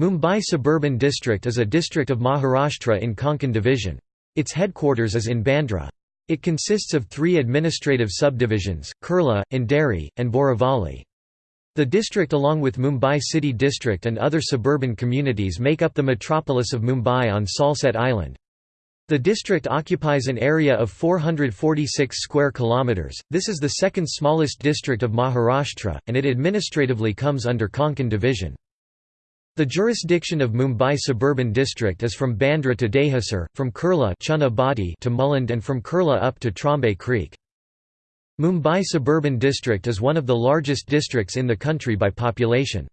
Mumbai Suburban District is a district of Maharashtra in Konkan Division. Its headquarters is in Bandra. It consists of three administrative subdivisions, Kurla, Andheri, and Borivali. The district along with Mumbai City District and other suburban communities make up the metropolis of Mumbai on Salsette Island. The district occupies an area of 446 square kilometres, this is the second smallest district of Maharashtra, and it administratively comes under Konkan Division. The jurisdiction of Mumbai Suburban District is from Bandra to Dahisar, from Kurla to Mulund and from Kurla up to Trombay Creek. Mumbai Suburban District is one of the largest districts in the country by population.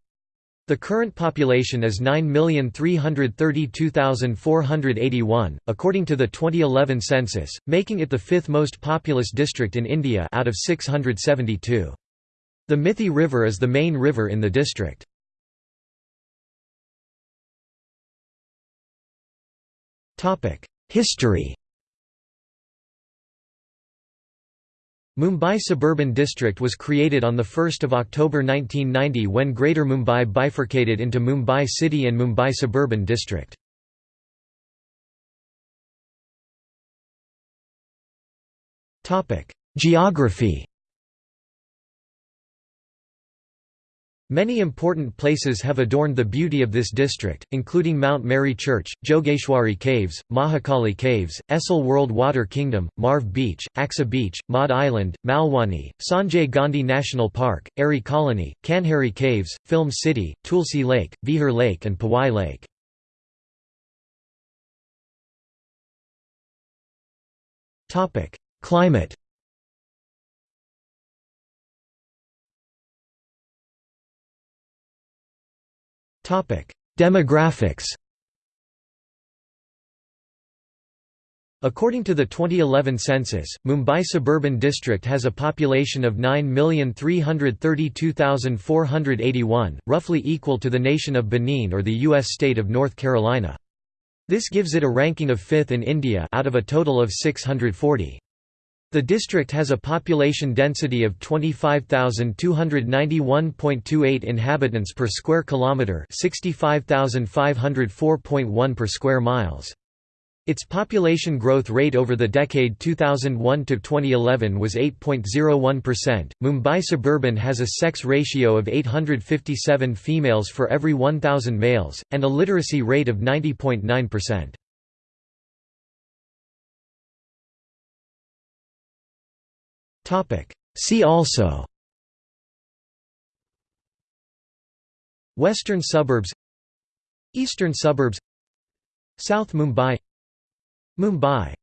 The current population is 9,332,481, according to the 2011 census, making it the fifth most populous district in India out of 672. The Mithi River is the main river in the district. History Mumbai Suburban District was created on 1 October 1990 when Greater Mumbai bifurcated into Mumbai City and Mumbai Suburban District. Geography Many important places have adorned the beauty of this district, including Mount Mary Church, Jogeshwari Caves, Mahakali Caves, Essel World Water Kingdom, Marve Beach, Aksa Beach, Madh Island, Malwani, Sanjay Gandhi National Park, Aarey Colony, Kanheri Caves, Film City, Tulsi Lake, Vihar Lake and Powai Lake. Climate Demographics According to the 2011 census, Mumbai Suburban District has a population of 9,332,481, roughly equal to the nation of Benin or the U.S. state of North Carolina. This gives it a ranking of fifth in India out of a total of 640. The district has a population density of 25,291.28 inhabitants per square kilometre 65,504.1 per square miles. Its population growth rate over the decade 2001 to 2011 was 8.01%. Mumbai suburban has a sex ratio of 857 females for every 1000 males and a literacy rate of 90.9%. See also Western suburbs Eastern suburbs South Mumbai Mumbai